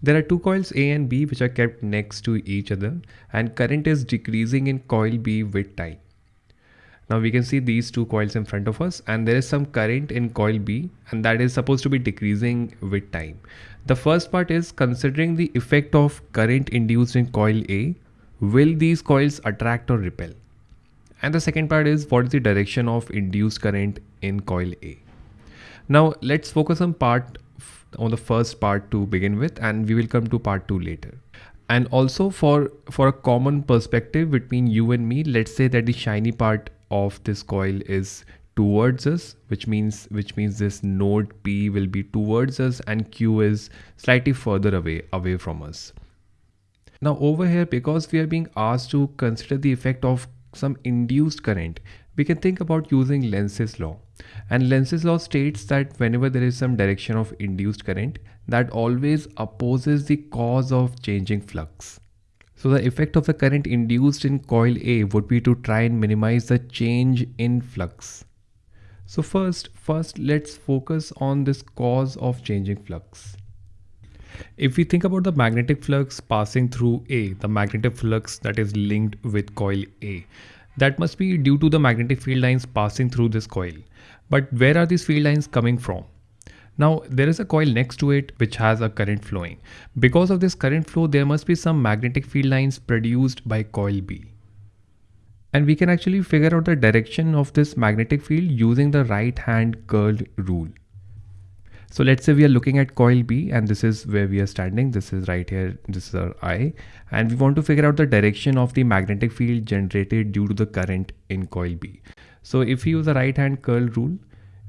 There are two coils A and B which are kept next to each other and current is decreasing in coil B with time. Now we can see these two coils in front of us and there is some current in coil B and that is supposed to be decreasing with time. The first part is considering the effect of current induced in coil A, will these coils attract or repel? And the second part is what is the direction of induced current in coil A? Now let's focus on part on the first part to begin with and we will come to part 2 later. And also for for a common perspective between you and me let's say that the shiny part of this coil is towards us which means which means this node p will be towards us and q is slightly further away away from us. Now over here because we are being asked to consider the effect of some induced current we can think about using Lenz's law and Lenz's law states that whenever there is some direction of induced current that always opposes the cause of changing flux so the effect of the current induced in coil A would be to try and minimize the change in flux. So first, first let's focus on this cause of changing flux. If we think about the magnetic flux passing through A, the magnetic flux that is linked with coil A, that must be due to the magnetic field lines passing through this coil. But where are these field lines coming from? Now there is a coil next to it which has a current flowing. Because of this current flow there must be some magnetic field lines produced by coil B. And we can actually figure out the direction of this magnetic field using the right hand curl rule. So let's say we are looking at coil B and this is where we are standing. This is right here. This is our eye. And we want to figure out the direction of the magnetic field generated due to the current in coil B. So if we use the right hand curl rule,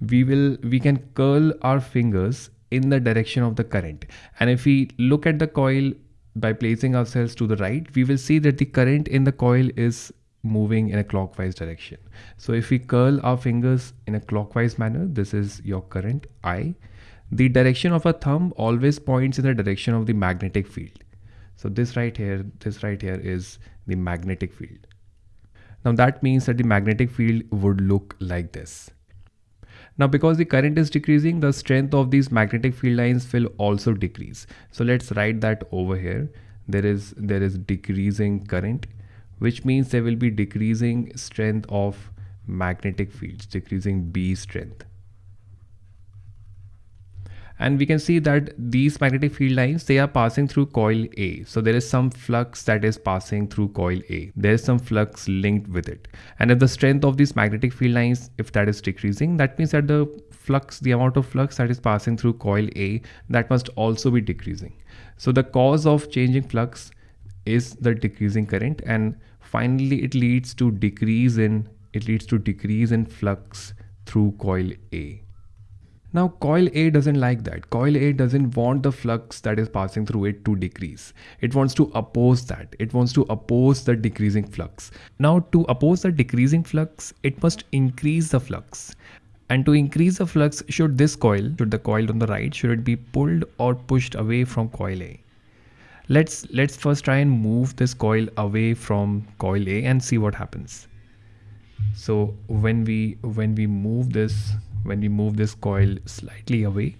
we will we can curl our fingers in the direction of the current and if we look at the coil by placing ourselves to the right we will see that the current in the coil is moving in a clockwise direction so if we curl our fingers in a clockwise manner this is your current i the direction of a thumb always points in the direction of the magnetic field so this right here this right here is the magnetic field now that means that the magnetic field would look like this now because the current is decreasing, the strength of these magnetic field lines will also decrease. So let's write that over here. There is, there is decreasing current, which means there will be decreasing strength of magnetic fields, decreasing B strength and we can see that these magnetic field lines they are passing through coil A. So there is some flux that is passing through coil A. There is some flux linked with it. And if the strength of these magnetic field lines if that is decreasing that means that the flux the amount of flux that is passing through coil A that must also be decreasing. So the cause of changing flux is the decreasing current. And finally it leads to decrease in it leads to decrease in flux through coil A now coil A doesn't like that. Coil A doesn't want the flux that is passing through it to decrease. It wants to oppose that. It wants to oppose the decreasing flux. Now to oppose the decreasing flux, it must increase the flux. And to increase the flux, should this coil, should the coil on the right, should it be pulled or pushed away from coil A? Let's, let's first try and move this coil away from coil A and see what happens. So when we, when we move this when we move this coil slightly away,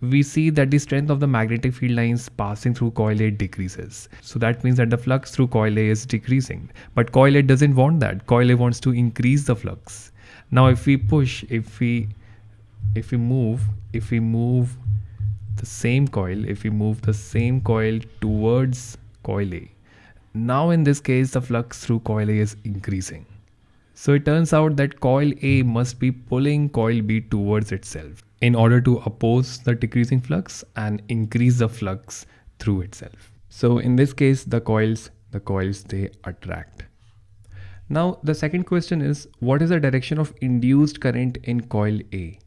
we see that the strength of the magnetic field lines passing through coil A decreases. So that means that the flux through coil A is decreasing. But coil A doesn't want that. Coil A wants to increase the flux. Now if we push, if we if we move, if we move the same coil, if we move the same coil towards coil A, now in this case the flux through coil A is increasing. So it turns out that coil A must be pulling coil B towards itself in order to oppose the decreasing flux and increase the flux through itself. So in this case, the coils, the coils, they attract. Now the second question is, what is the direction of induced current in coil A?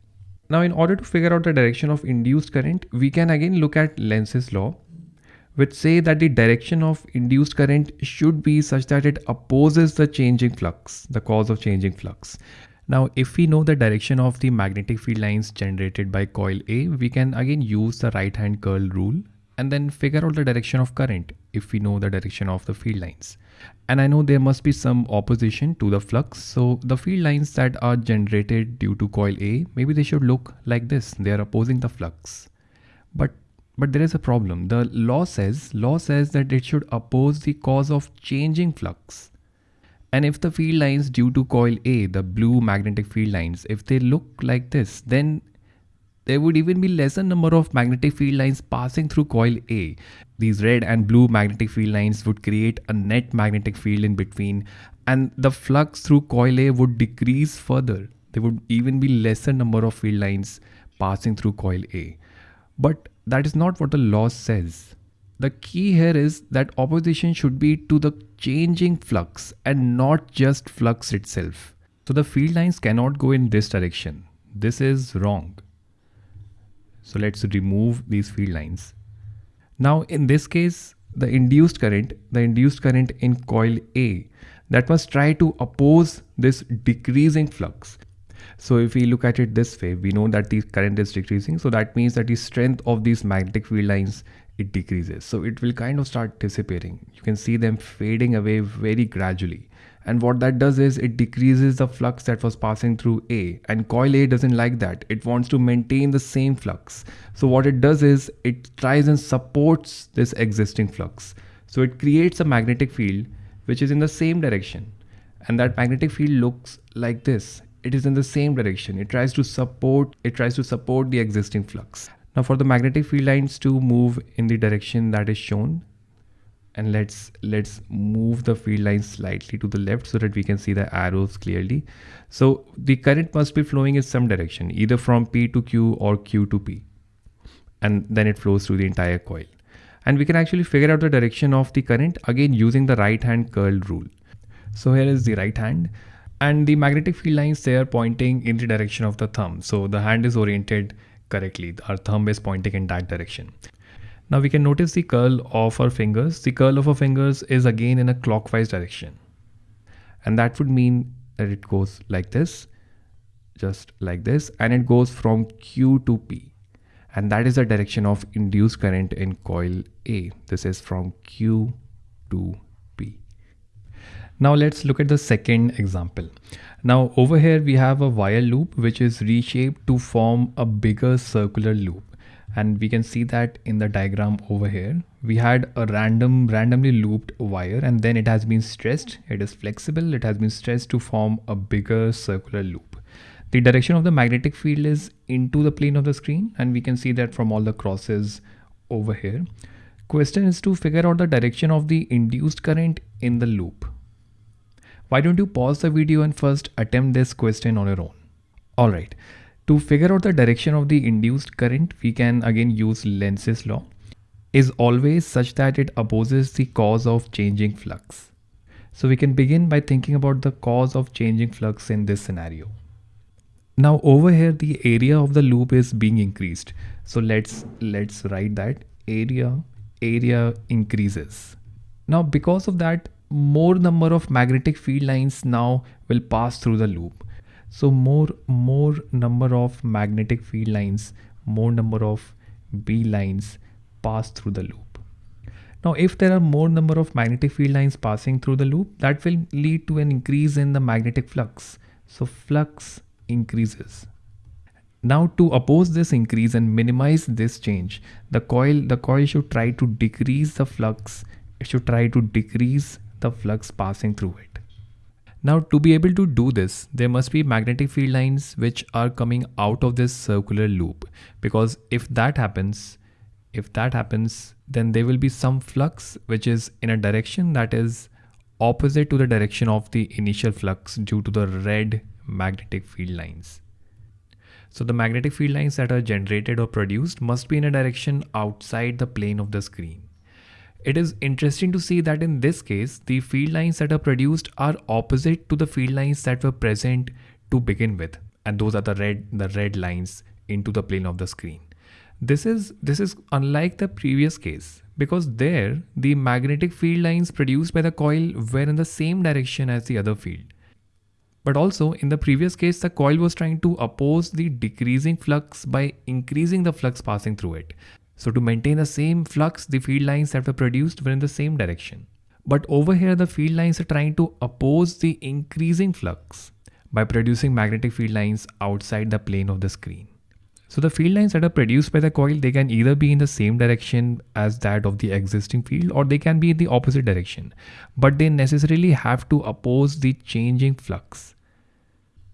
Now in order to figure out the direction of induced current, we can again look at Lenz's law which say that the direction of induced current should be such that it opposes the changing flux, the cause of changing flux. Now, if we know the direction of the magnetic field lines generated by coil A, we can again use the right hand curl rule and then figure out the direction of current if we know the direction of the field lines. And I know there must be some opposition to the flux. So the field lines that are generated due to coil A, maybe they should look like this. They are opposing the flux. But but there is a problem. The law says, law says that it should oppose the cause of changing flux. And if the field lines due to coil A, the blue magnetic field lines, if they look like this, then there would even be lesser number of magnetic field lines passing through coil A. These red and blue magnetic field lines would create a net magnetic field in between and the flux through coil A would decrease further. There would even be lesser number of field lines passing through coil A. But that is not what the law says. The key here is that opposition should be to the changing flux and not just flux itself. So the field lines cannot go in this direction. This is wrong. So let's remove these field lines. Now in this case, the induced current, the induced current in coil A, that must try to oppose this decreasing flux. So if we look at it this way, we know that the current is decreasing. So that means that the strength of these magnetic field lines, it decreases. So it will kind of start dissipating. You can see them fading away very gradually. And what that does is it decreases the flux that was passing through A and coil A doesn't like that. It wants to maintain the same flux. So what it does is it tries and supports this existing flux. So it creates a magnetic field which is in the same direction. And that magnetic field looks like this. It is in the same direction. It tries to support, it tries to support the existing flux. Now for the magnetic field lines to move in the direction that is shown, and let's let's move the field line slightly to the left so that we can see the arrows clearly so the current must be flowing in some direction either from p to q or q to p and then it flows through the entire coil and we can actually figure out the direction of the current again using the right hand curl rule so here is the right hand and the magnetic field lines they are pointing in the direction of the thumb so the hand is oriented correctly our thumb is pointing in that direction now we can notice the curl of our fingers. The curl of our fingers is again in a clockwise direction. And that would mean that it goes like this, just like this, and it goes from Q to P. And that is the direction of induced current in coil A. This is from Q to. Now let's look at the second example. Now over here we have a wire loop which is reshaped to form a bigger circular loop. And we can see that in the diagram over here we had a random randomly looped wire and then it has been stressed. It is flexible. It has been stressed to form a bigger circular loop. The direction of the magnetic field is into the plane of the screen and we can see that from all the crosses over here. Question is to figure out the direction of the induced current in the loop why don't you pause the video and first attempt this question on your own all right to figure out the direction of the induced current, we can again use Lenz's law is always such that it opposes the cause of changing flux. So we can begin by thinking about the cause of changing flux in this scenario. Now over here the area of the loop is being increased. So let's let's write that area area increases. Now because of that more number of magnetic field lines now will pass through the loop. So more more number of magnetic field lines more number of b lines pass through the loop. Now if there are more number of magnetic field lines passing through the loop that will lead to an increase in the magnetic flux. So flux increases. Now to oppose this increase and minimize this change the coil the coil should try to decrease the flux. It should try to decrease the flux passing through it now to be able to do this, there must be magnetic field lines which are coming out of this circular loop because if that happens, if that happens, then there will be some flux which is in a direction that is opposite to the direction of the initial flux due to the red magnetic field lines. So the magnetic field lines that are generated or produced must be in a direction outside the plane of the screen. It is interesting to see that in this case, the field lines that are produced are opposite to the field lines that were present to begin with. And those are the red, the red lines into the plane of the screen. This is, this is unlike the previous case because there the magnetic field lines produced by the coil were in the same direction as the other field. But also in the previous case, the coil was trying to oppose the decreasing flux by increasing the flux passing through it. So to maintain the same flux, the field lines that were produced were in the same direction. But over here, the field lines are trying to oppose the increasing flux by producing magnetic field lines outside the plane of the screen. So the field lines that are produced by the coil, they can either be in the same direction as that of the existing field or they can be in the opposite direction, but they necessarily have to oppose the changing flux.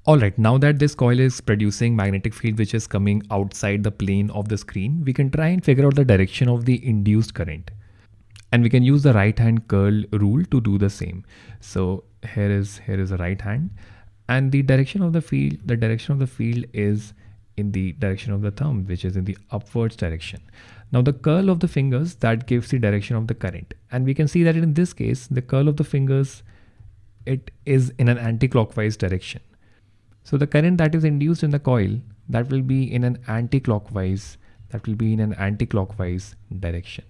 Alright, now that this coil is producing magnetic field which is coming outside the plane of the screen, we can try and figure out the direction of the induced current. And we can use the right hand curl rule to do the same. So here is here is a right hand and the direction of the field, the direction of the field is in the direction of the thumb, which is in the upwards direction. Now the curl of the fingers that gives the direction of the current. And we can see that in this case, the curl of the fingers, it is in an anti-clockwise direction. So the current that is induced in the coil, that will be in an anti-clockwise, that will be in an anti-clockwise direction.